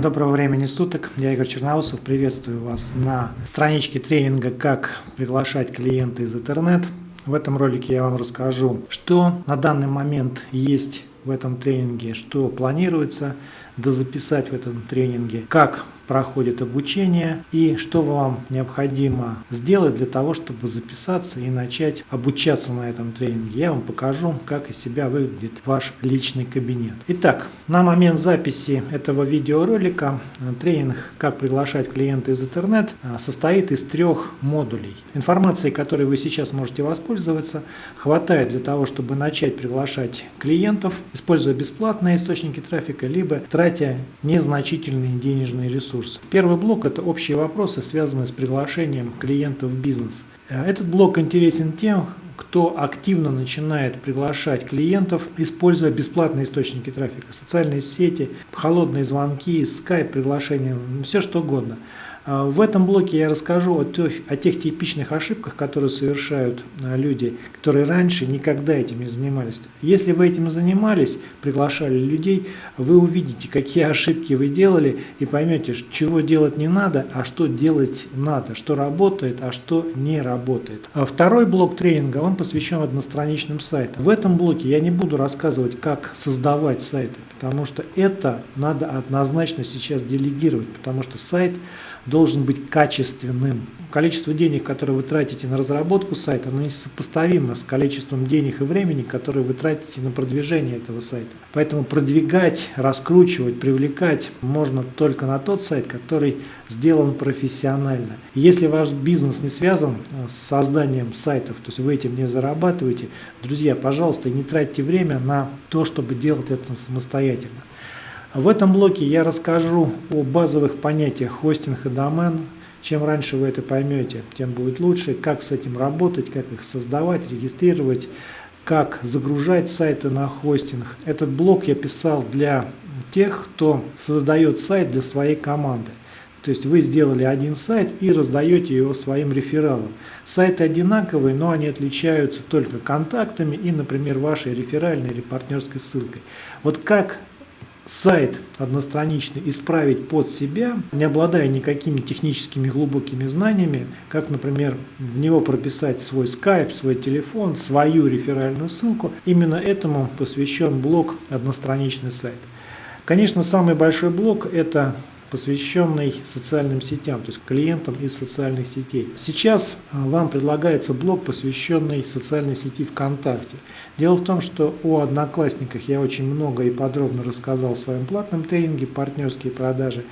Доброго времени суток, я Игорь Черноусов, приветствую вас на страничке тренинга «Как приглашать клиента из интернет». В этом ролике я вам расскажу, что на данный момент есть в этом тренинге, что планируется дозаписать в этом тренинге, как проходит обучение и что вам необходимо сделать для того, чтобы записаться и начать обучаться на этом тренинге. Я вам покажу, как из себя выглядит ваш личный кабинет. Итак, на момент записи этого видеоролика тренинг «Как приглашать клиента из интернет» состоит из трех модулей. Информации, которой вы сейчас можете воспользоваться, хватает для того, чтобы начать приглашать клиентов, используя бесплатные источники трафика, либо тратя незначительные денежные ресурсы ресурсы. Первый блок – это общие вопросы, связанные с приглашением клиентов в бизнес. Э, этот блок интересен тем, кто активно начинает приглашать клиентов, используя бесплатные источники трафика, социальные сети, холодные звонки, скайп, приглашения, все что угодно – в этом блоке я расскажу о тех, о тех типичных ошибках, которые совершают а, люди, которые раньше никогда этим не занимались. Если вы этим занимались, приглашали людей, вы увидите, какие ошибки вы делали и поймете, чего делать не надо, а что делать надо, что работает, а что не работает. А второй блок тренинга, он посвящен одностраничным сайтам. В этом блоке я не буду рассказывать, как создавать сайты, потому что это надо однозначно сейчас делегировать, потому что сайт должен быть качественным. Количество денег, которое вы тратите на разработку сайта, оно несопоставимо с количеством денег и времени, которые вы тратите на продвижение этого сайта. Поэтому продвигать, раскручивать, привлекать можно только на тот сайт, который сделан профессионально. Если ваш бизнес не связан э, с созданием сайтов, то есть вы этим не зарабатываете, друзья, пожалуйста, не тратьте время на то, чтобы делать это самостоятельно. В этом блоке я расскажу о базовых понятиях хостинг и домен. Чем раньше вы это поймете, тем будет лучше. Как с этим работать, как их создавать, регистрировать, как загружать сайты на хостинг. Этот блок я писал для тех, кто создает сайт для своей команды. То есть вы сделали один сайт и раздаете его своим рефералам. Сайты одинаковые, но они отличаются только контактами и, например, вашей реферальной или партнерской ссылкой. Вот как сайт одностраничный исправить под себя, не обладая никакими техническими глубокими знаниями, как, например, в него прописать свой скайп, свой телефон, свою реферальную ссылку. Именно этому посвящен блок «Одностраничный сайт». Конечно, самый большой блок – это посвященный социальным сетям, то есть клиентам из социальных сетей. Сейчас а, вам предлагается блок, посвященный социальной сети ВКонтакте. Дело в том, что о Одноклассниках я очень много и подробно рассказал в своем платном тренинге «Партнерские продажи».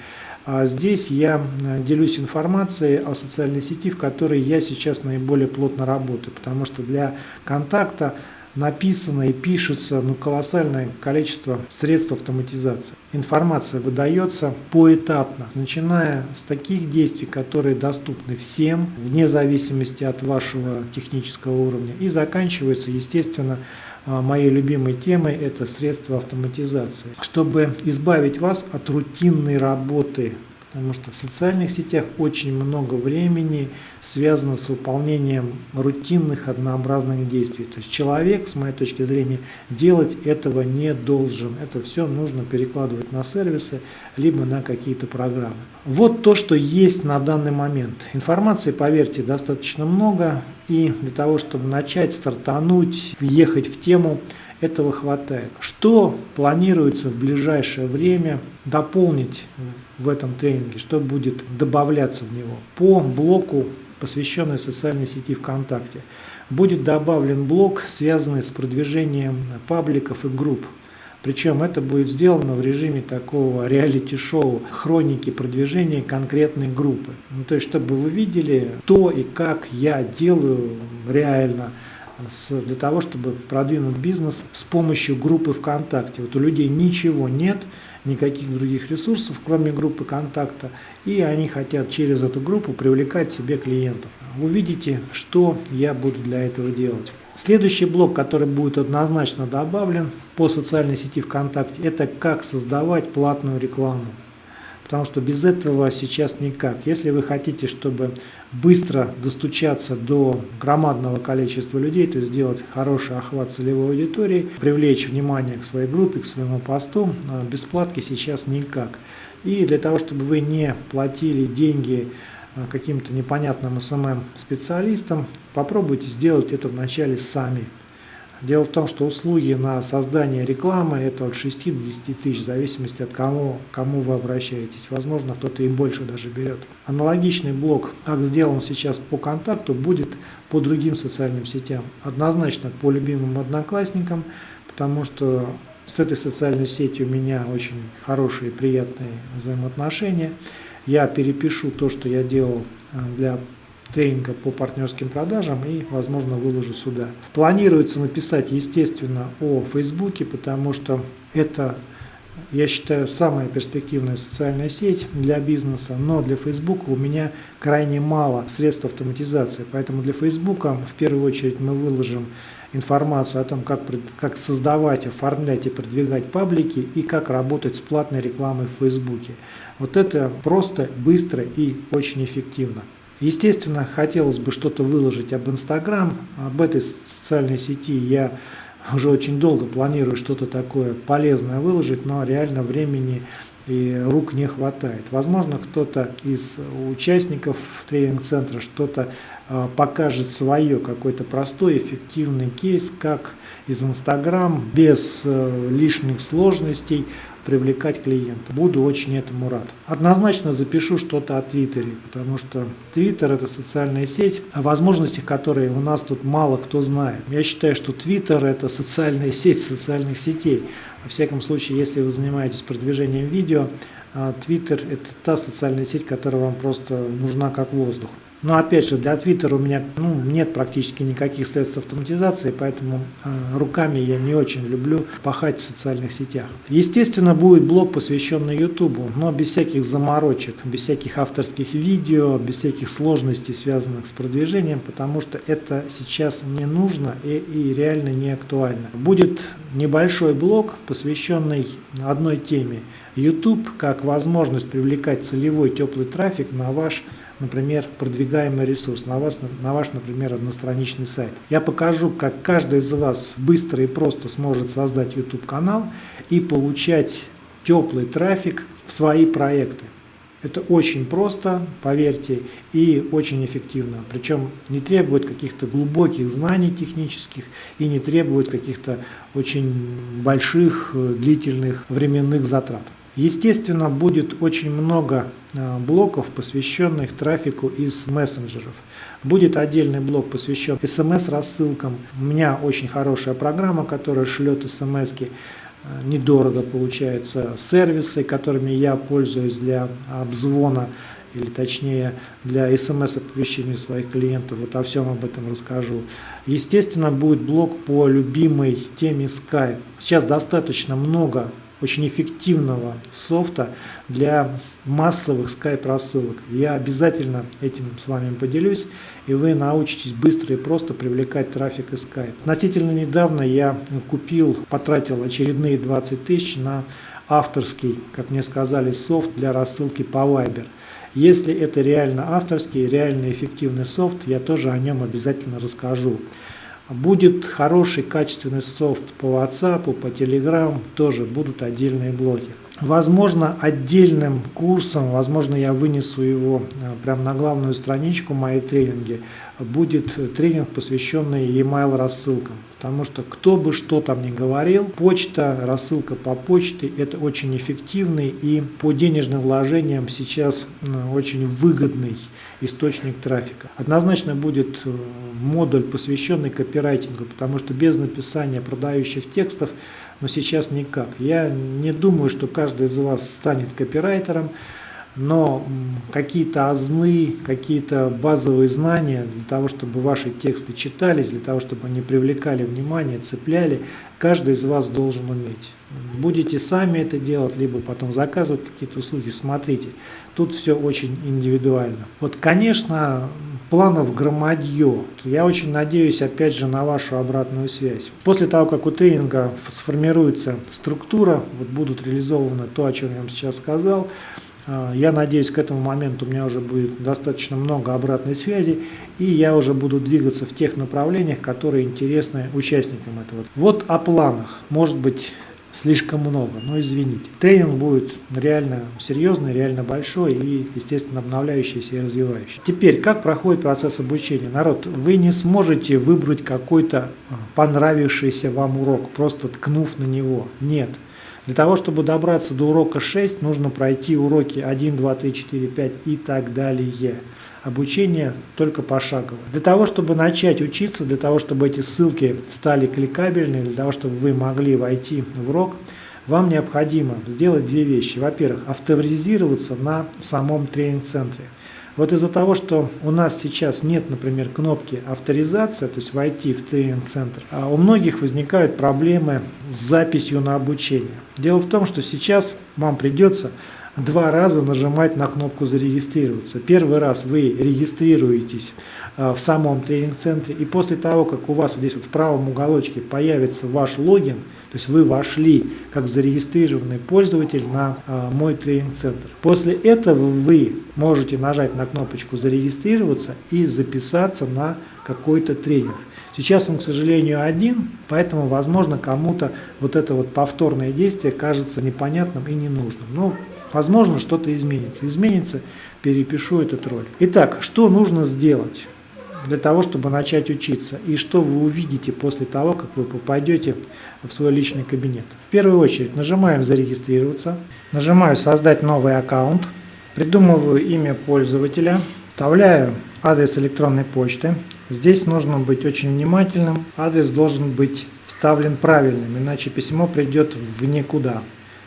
А здесь я а, делюсь информацией о социальной сети, в которой я сейчас наиболее плотно работаю, потому что для контакта написано и пишется ну, колоссальное количество средств автоматизации. Информация выдается поэтапно, начиная с таких действий, которые доступны всем, вне зависимости от вашего технического уровня, и заканчивается, естественно, а, моей любимой темой – это средства автоматизации. Чтобы избавить вас от рутинной работы потому что в социальных сетях очень много времени связано с выполнением рутинных однообразных действий. То есть человек, с моей точки зрения, делать этого не должен. Это все нужно перекладывать на сервисы, либо на какие-то программы. Вот то, что есть на данный момент. Информации, поверьте, достаточно много. И для того, чтобы начать, стартануть, въехать в тему, этого хватает. Что планируется в ближайшее время дополнить в этом тренинге, что будет добавляться в него? По блоку, посвященной социальной сети ВКонтакте, будет добавлен блок, связанный с продвижением пабликов и групп. Причем это будет сделано в режиме такого реалити-шоу, хроники продвижения конкретной группы. Ну, то есть, чтобы вы видели, то и как я делаю реально для того, чтобы продвинуть бизнес с помощью группы ВКонтакте. Вот у людей ничего нет, никаких других ресурсов, кроме группы контакта, и они хотят через эту группу привлекать себе клиентов. Увидите, что я буду для этого делать. Следующий блок, который будет однозначно добавлен по социальной сети ВКонтакте, это как создавать платную рекламу потому что без этого сейчас никак. Если вы хотите, чтобы быстро достучаться до громадного количества людей, то есть сделать хороший охват целевой аудитории, привлечь внимание к своей группе, к своему посту, без платки сейчас никак. И для того, чтобы вы не платили деньги э, каким-то непонятным СММ-специалистам, попробуйте сделать это вначале сами. Дело в том, что услуги на создание рекламы это от 6 до 10 тысяч, в зависимости от кому, кому вы обращаетесь. Возможно, кто-то и больше даже берет. Аналогичный блок, как сделан сейчас по контакту, будет по другим социальным сетям. Однозначно по любимым одноклассникам, потому что с этой социальной сетью у меня очень хорошие, приятные взаимоотношения. Я перепишу то, что я делал э, для тренинга по партнерским продажам и, возможно, выложу сюда. Планируется написать, естественно, о Фейсбуке, потому что это, я считаю, самая перспективная социальная сеть для бизнеса, но для Фейсбука у меня крайне мало средств автоматизации, поэтому для Фейсбука в первую очередь мы выложим информацию о том, как, как создавать, оформлять и продвигать паблики и как работать с платной рекламой в Фейсбуке. Вот это просто, быстро и очень эффективно. Естественно, хотелось бы что-то выложить об Инстаграм, об этой социальной сети я уже очень долго планирую что-то такое полезное выложить, но реально времени и рук не хватает. Возможно, кто-то из участников тренинг-центра что-то а, покажет свое, какой-то простой, эффективный кейс, как из Инстаграм без э, лишних сложностей привлекать клиента. Буду очень этому рад. Однозначно запишу что-то о Твиттере, потому что Твиттер это социальная сеть, о возможностях которой у нас тут мало кто знает. Я считаю, что Твиттер это социальная сеть социальных сетей. Во всяком случае, если вы занимаетесь продвижением видео, Твиттер это та социальная сеть, которая вам просто нужна как воздух. Но опять же, для Twitter у меня ну, нет практически никаких средств автоматизации, поэтому э, руками я не очень люблю пахать в социальных сетях. Естественно, будет блог, посвященный YouTube, но без всяких заморочек, без всяких авторских видео, без всяких сложностей, связанных с продвижением, потому что это сейчас не нужно и, и реально не актуально. Будет небольшой блог, посвященный одной теме. YouTube как возможность привлекать целевой теплый трафик на ваш например, продвигаемый ресурс, на, вас, на ваш, например, одностраничный сайт. Я покажу, как каждый из вас быстро и просто сможет создать YouTube-канал и получать теплый трафик в свои проекты. Это очень просто, поверьте, и очень эффективно. Причем не требует каких-то глубоких знаний технических и не требует каких-то очень больших, э, длительных временных затрат. Естественно, будет очень много э, блоков, посвященных трафику из мессенджеров. Будет отдельный блок, посвящен смс-рассылкам. У меня очень хорошая программа, которая шлет смс -ки. Э, недорого получается. Сервисы, которыми я пользуюсь для обзвона или точнее для смс-оповещения своих клиентов. Вот о всем об этом расскажу. Естественно, будет блок по любимой теме Skype. Сейчас достаточно много очень эффективного софта для массовых скайп-рассылок. Я обязательно этим с вами поделюсь, и вы научитесь быстро и просто привлекать трафик из Skype. Относительно недавно я купил, потратил очередные 20 тысяч на авторский, как мне сказали, софт для рассылки по Viber. Если это реально авторский, реально эффективный софт, я тоже о нем обязательно расскажу. Будет хороший качественный софт по WhatsApp, по Telegram, тоже будут отдельные блоки. Возможно, отдельным курсом, возможно, я вынесу его э, прямо на главную страничку моей тренинги, будет тренинг, посвященный e-mail рассылкам. Потому что кто бы что там ни говорил, почта, рассылка по почте – это очень эффективный и по денежным вложениям сейчас очень выгодный источник трафика. Однозначно будет э, модуль, посвященный копирайтингу, потому что без написания продающих текстов, но сейчас никак. Я не думаю, что каждый из вас станет копирайтером, но какие-то азны, какие-то базовые знания для того, чтобы ваши тексты читались, для того, чтобы они привлекали внимание, цепляли, каждый из вас должен уметь. Будете сами это делать, либо потом заказывать какие-то услуги, смотрите. Тут все очень индивидуально. Вот, конечно, планов громадье. Я очень надеюсь, опять же, на вашу обратную связь. После того, как у тренинга сформируется структура, вот будут реализованы то, о чем я вам сейчас сказал, я надеюсь, к этому моменту у меня уже будет достаточно много обратной связи, и я уже буду двигаться в тех направлениях, которые интересны участникам этого. Вот о планах. Может быть, слишком много, но извините. Тренинг будет реально серьезный, реально большой и, естественно, обновляющийся и развивающий. Теперь, как проходит процесс обучения? Народ, вы не сможете выбрать какой-то а, понравившийся вам урок, просто ткнув на него. Нет. Для того, чтобы добраться до урока 6, нужно пройти уроки 1, 2, 3, 4, 5 и так далее. Обучение только пошагово. Для того, чтобы начать учиться, для того, чтобы эти ссылки стали кликабельными, для того, чтобы вы могли войти в урок, вам необходимо сделать две вещи. Во-первых, авторизироваться на самом тренинг-центре. Вот из-за того, что у нас сейчас нет, например, кнопки авторизация, то есть войти в тренинг-центр, а у многих возникают проблемы с записью на обучение. Дело в том, что сейчас вам придется два раза нажимать на кнопку «Зарегистрироваться». Первый раз вы регистрируетесь а, в самом тренинг-центре, и после того, как у вас здесь вот в правом уголочке появится ваш логин, то есть вы вошли как зарегистрированный пользователь на а, мой тренинг-центр. После этого вы можете нажать на кнопочку «Зарегистрироваться» и записаться на какой-то тренинг. Сейчас он, к сожалению, один, поэтому, возможно, кому-то вот это вот повторное действие кажется непонятным и ненужным. Но Возможно, что-то изменится. Изменится, перепишу этот ролик. Итак, что нужно сделать для того, чтобы начать учиться? И что вы увидите после того, как вы попадете в свой личный кабинет? В первую очередь нажимаем «Зарегистрироваться», нажимаю «Создать новый аккаунт», придумываю имя пользователя, вставляю адрес электронной почты. Здесь нужно быть очень внимательным. Адрес должен быть вставлен правильным, иначе письмо придет в никуда.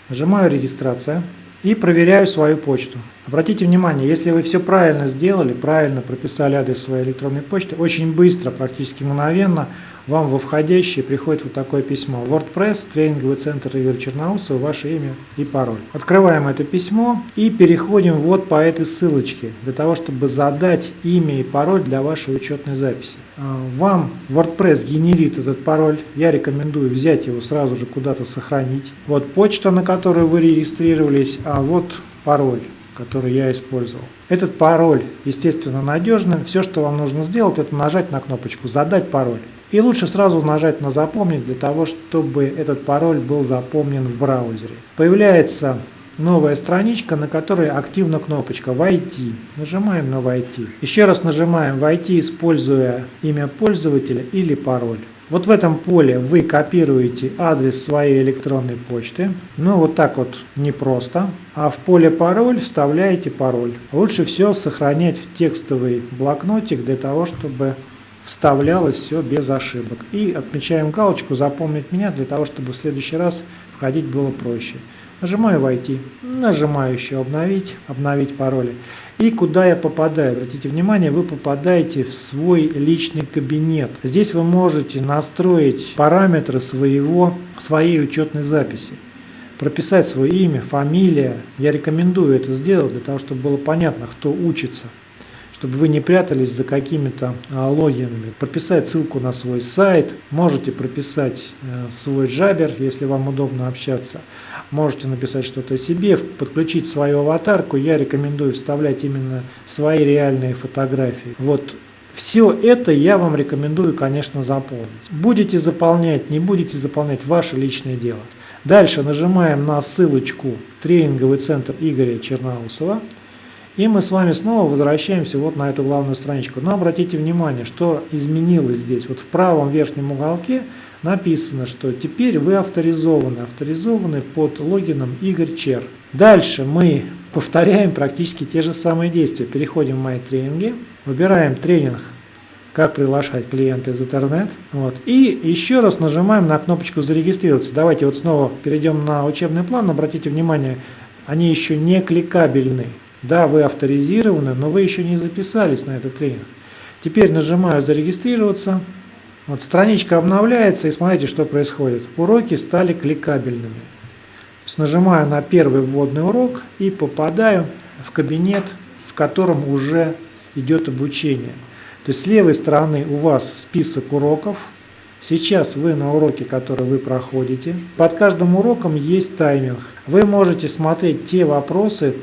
Нажимаю «Регистрация» и проверяю свою почту. Обратите внимание, если вы все правильно сделали, правильно прописали адрес своей электронной почты, очень быстро, практически мгновенно вам во входящее приходит вот такое письмо. WordPress, тренинговый центр Игоря Черноусова, ваше имя и пароль. Открываем это письмо и переходим вот по этой ссылочке, для того, чтобы задать имя и пароль для вашей учетной записи. А, вам WordPress генерит этот пароль, я рекомендую взять его сразу же куда-то сохранить. Вот почта, на которую вы регистрировались, а вот пароль который я использовал. Этот пароль, естественно, надежный. Все, что вам нужно сделать, это нажать на кнопочку «Задать пароль». И лучше сразу нажать на «Запомнить» для того, чтобы этот пароль был запомнен в браузере. Появляется новая страничка, на которой активна кнопочка «Войти». Нажимаем на «Войти». Еще раз нажимаем «Войти», используя имя пользователя или пароль. Вот в этом поле вы копируете адрес своей электронной почты. Ну вот так вот непросто. А в поле пароль вставляете пароль. Лучше все сохранять в текстовый блокнотик для того, чтобы вставлялось все без ошибок. И отмечаем галочку «Запомнить меня» для того, чтобы в следующий раз входить было проще. Нажимаю «Войти», нажимаю еще «Обновить», «Обновить пароли». И куда я попадаю? Обратите внимание, вы попадаете в свой личный кабинет. Здесь вы можете настроить параметры своего, своей учетной записи. Прописать свое имя, фамилия. Я рекомендую это сделать для того, чтобы было понятно, кто учится чтобы вы не прятались за какими-то а, логинами. Прописать ссылку на свой сайт, можете прописать э, свой джабер, если вам удобно общаться. Можете написать что-то себе, подключить свою аватарку. Я рекомендую вставлять именно свои реальные фотографии. Вот все это я вам рекомендую, конечно, заполнить. Будете заполнять, не будете заполнять, ваше личное дело. Дальше нажимаем на ссылочку «Тренинговый центр Игоря Черноусова». И мы с вами снова возвращаемся вот на эту главную страничку. Но обратите внимание, что изменилось здесь. Вот в правом верхнем уголке написано, что теперь вы авторизованы. Авторизованы под логином Игорь Чер. Дальше мы повторяем практически те же самые действия. Переходим в мои тренинги, выбираем тренинг как приглашать клиента из интернет. Вот. И еще раз нажимаем на кнопочку зарегистрироваться. Давайте вот снова перейдем на учебный план. Обратите внимание, они еще не кликабельны. Да, вы авторизированы, но вы еще не записались на этот тренинг. Теперь нажимаю «Зарегистрироваться». Вот страничка обновляется, и смотрите, что происходит. Уроки стали кликабельными. То есть нажимаю на первый вводный урок и попадаю в кабинет, в котором уже идет обучение. То есть с левой стороны у вас список уроков. Сейчас вы на уроке, который вы проходите. Под каждым уроком есть тайминг. Вы можете смотреть те вопросы,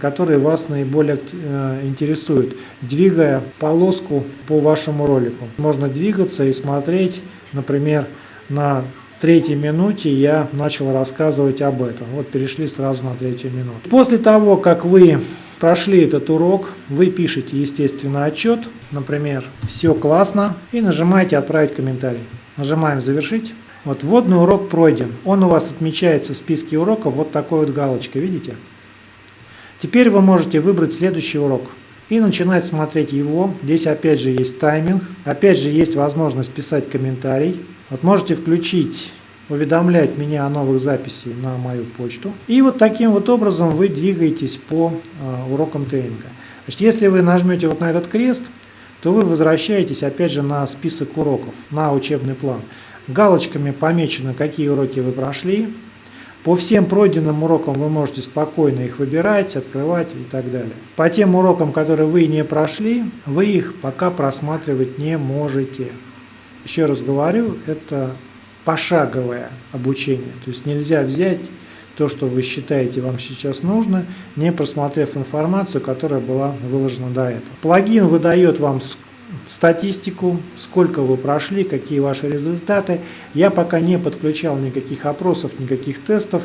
которые вас наиболее э, интересуют, двигая полоску по вашему ролику. Можно двигаться и смотреть, например, на третьей минуте я начал рассказывать об этом. Вот перешли сразу на третью минуту. После того, как вы прошли этот урок, вы пишете, естественно, отчет, например, все классно, и нажимаете «Отправить комментарий». Нажимаем «Завершить». Вот вводный урок пройден. Он у вас отмечается в списке уроков вот такой вот галочкой, видите? Теперь вы можете выбрать следующий урок и начинать смотреть его. Здесь опять же есть тайминг, опять же есть возможность писать комментарий. Вот можете включить уведомлять меня о новых записях на мою почту. И вот таким вот образом вы двигаетесь по э, урокам тренинга. Значит, если вы нажмете вот на этот крест, то вы возвращаетесь опять же на список уроков, на учебный план. Галочками помечено, какие уроки вы прошли. По всем пройденным урокам вы можете спокойно их выбирать, открывать и так далее. По тем урокам, которые вы не прошли, вы их пока просматривать не можете. Еще раз говорю, это пошаговое обучение. То есть нельзя взять то, что вы считаете вам сейчас нужно, не просмотрев информацию, которая была выложена до этого. Плагин выдает вам статистику, сколько вы прошли, какие ваши результаты. Я пока не подключал никаких опросов, никаких тестов,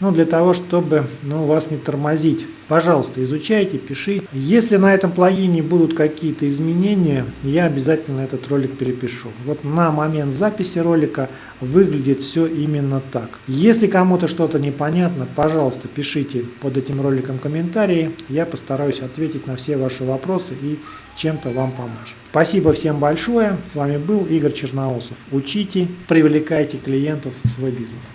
но для того, чтобы ну, вас не тормозить. Пожалуйста, изучайте, пишите. Если на этом плагине будут какие-то изменения, я обязательно этот ролик перепишу. Вот на момент записи ролика выглядит все именно так. Если кому-то что-то непонятно, пожалуйста, пишите под этим роликом комментарии. Я постараюсь ответить на все ваши вопросы и чем-то вам помочь. Спасибо всем большое. С вами был Игорь Черноусов. Учите, привлекайте клиентов в свой бизнес.